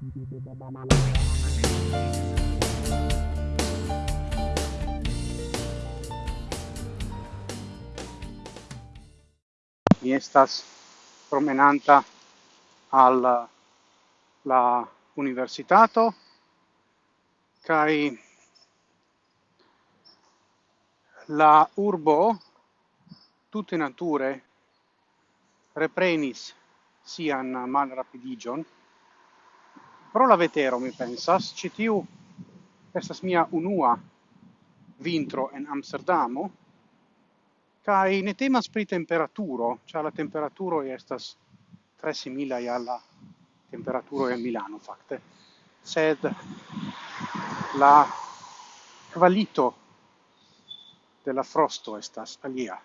Mi estas promenanta al la universitato kai la urbo tutte nature reprenis sian mal rapidigion pro la vetero mi pensas ci tiu estas mia unua vintro en Amsterdamo kai ne temas pri temperaturo cha la temperaturo estas tre simila alla temperaturo en Milano fakte. Sed la qualito della frosto estas alia.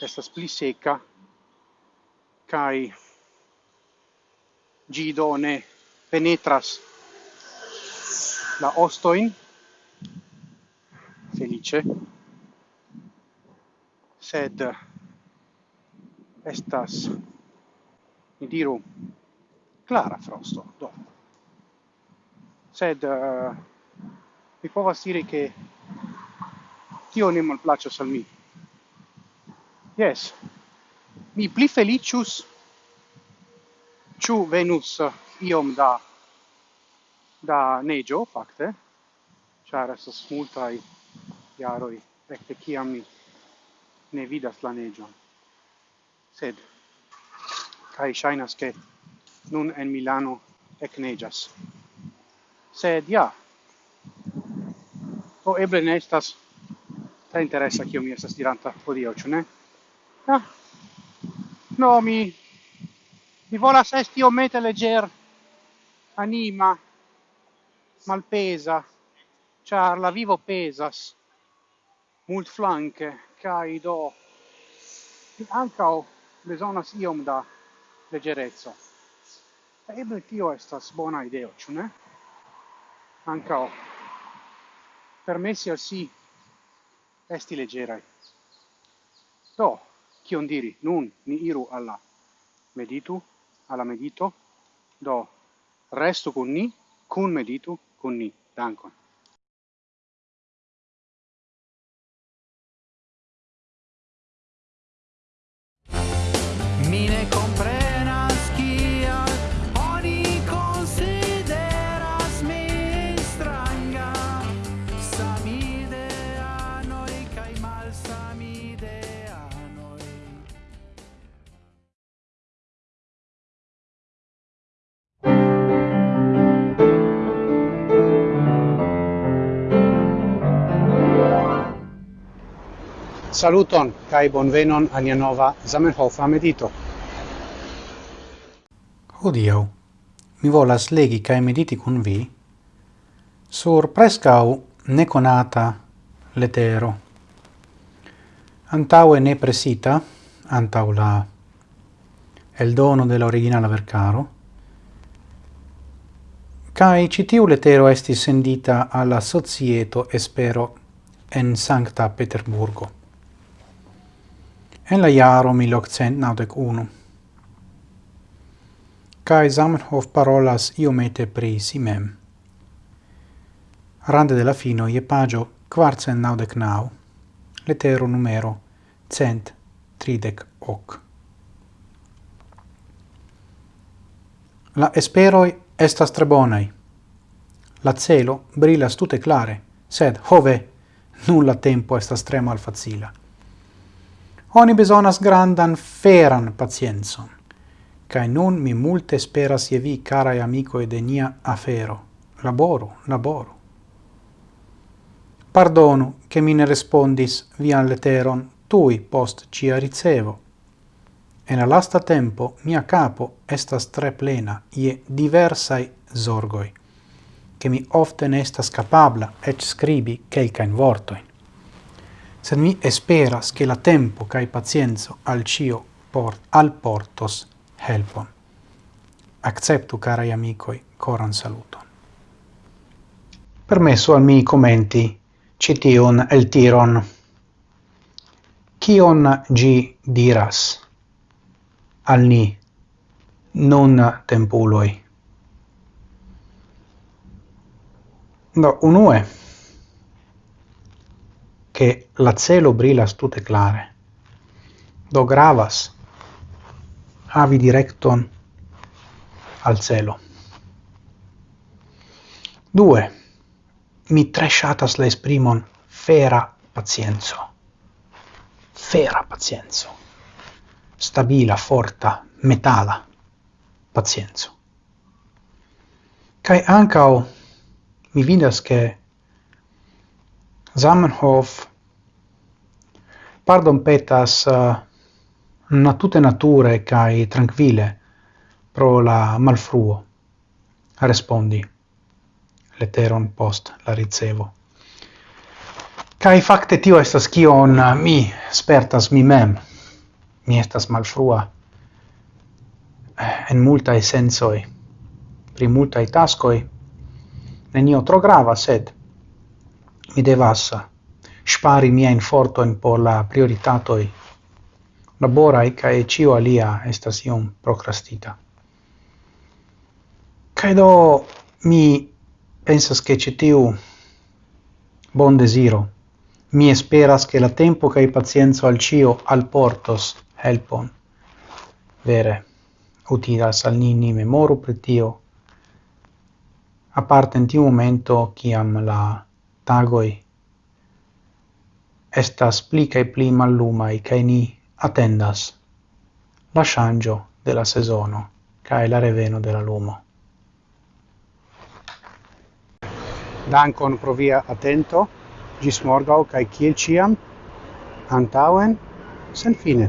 Estas pli seca kai gidone penetras la ostoin felice sed estas mi diru clara frosto do. Sed uh, mi povas diri che tio ne malplaccias al mi. Yes mi pli felicius ciu venus uh, iom da da neĝo fakte ĉar estas multaj jaroj ekde kiam mi ne vidas la neĝon sed kaj ŝajnas ke nun en Milano ekneĝas. Sed ja o eble ne estas tre interesa kio mi estas diranta hodiaŭ ĉu ne? Ah. no mi mi volas esti mete legger anima malpesa, char la vivo pesas, mult flanque, cae do ancao besonas iom da leggerezzo. Eble tio estas bona ideo, ciu ne? Ancao permessi al si esti leggerai. Do, cion diri, nun ni iru alla meditu, alla medito, do Resto con ni, con medito, con ni. Dankon. Mi comprendo. Saluton kai bonvenon al nia nova Zamenhof medito. Hodiaŭ mi volas legi kaj mediti kun vi sur prescau neconata letero. Antaue ne presita, antau la el dono della originala vercaro, Kai citiu letero esti sendita alla Societo Espero en Sancta Peterburgo en la iaro 1891. Kai Zamenhof parolas iomete pri si mem. Rande della fino je pagio quarcent naudec nau, letero numero cent tridec hoc. La esperoi estas tre bonai. La celo brilas tute clare, sed, hove, nulla tempo estas tre malfacila oni besonas grandan feran pacienzon. Kai nun mi multe speras je vi, carai amicoe de nia afero. Laboro, laboro. Pardonu, che mi ne respondis vian leteron tui post cia ricevo. En la lasta tempo mia capo estas tre plena je diversai zorgoi, che mi ofte ne estas capabla et scribi quelcain vortoin sed mi esperas che la tempo cae pazienzo al cio port al portos helpon. Acceptu, carai amicoi, coran saluton. Permesso al mi commenti cition el tiron. Cion gi diras al ni non tempuloi? Do, unue, che la celo brilas tute clare. Do gravas havi directon al celo. Due, mi tre shatas la esprimon fera pazienzo. Fera pazienzo. Stabila, forta, metala pazienzo. Kai ancao mi vidas che Zamenhof. Pardon petas uh, natute nature kai tranquille pro la malfruo respondi leteron post la ricevo. Kai facte tio estas kion uh, mi spertas mi mem. Mi estas malfrua eh, en multaj sensoi. Pri multaj taskoj nenio tro grava sed mi devas spari miajn fortojn por la prioritatoi. Labora e kai cio alia estas iom procrastita. Kai do mi pensas che ĉi tiu bon desiro. Mi esperas che la tempo kai pacienco al cio al portos helpon. Vere utilas al nini memoru pretio a parte in tiu momento kiam la tagoi estas pli kaj pli mallumaj kaj ni attendas la ŝanĝo de la sezono kaj la reveno de la lumo. Dankon pro via atento, ĝis morgaŭ kaj kiel ĉiam, antaŭen, sen fine.